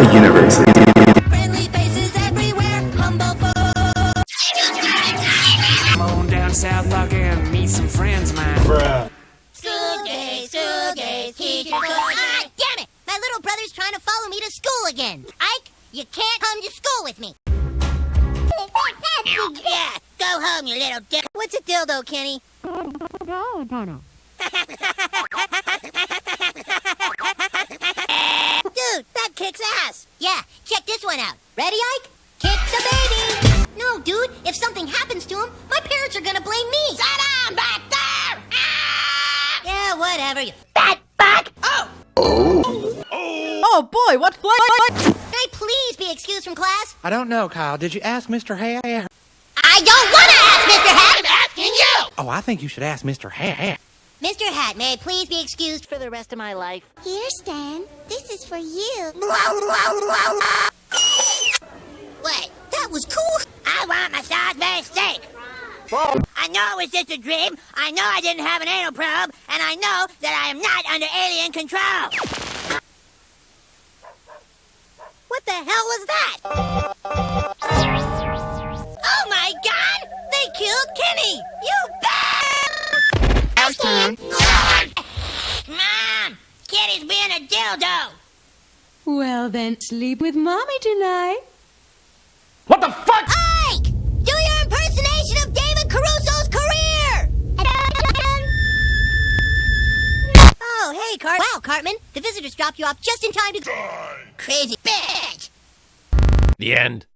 parallel universes. Friendly faces everywhere, humble folk. Come on down South Park and meet some friends of mine. School days, school days, teacher Ah, damn it! My little brother's trying to follow me to school again. Ike, you can't come to school with me. yeah, go home, you little dick. What's a dildo, Kenny? Dude, Yeah, check this one out. Ready, Ike? Kick the baby. No, dude, if something happens to him, my parents are gonna blame me. Sit down back there. Ah! Yeah, whatever, you fat fuck. Oh, Oh Oh, boy, what flavor? can I please be excused from class? I don't know, Kyle. Did you ask Mr. Hat? I don't want to ask Mr. Hat. I'm asking you. Oh, I think you should ask Mr. Hat. Mr. Hat, may I please be excused for the rest of my life? Here, Stan. This is for you. What? That was cool. I want my Salisbury steak. I know it was just a dream. I know I didn't have an anal probe, and I know that I am not under alien control. What the hell was that? Oh my god! They killed Kenny! You bad! Mom! Kenny's being a dildo! Well, then sleep with mommy tonight. What the fuck? Ike! Do your impersonation of David Caruso's career! Oh, hey, Cart. Wow, Cartman. The visitors dropped you off just in time to... Crazy bitch! The end.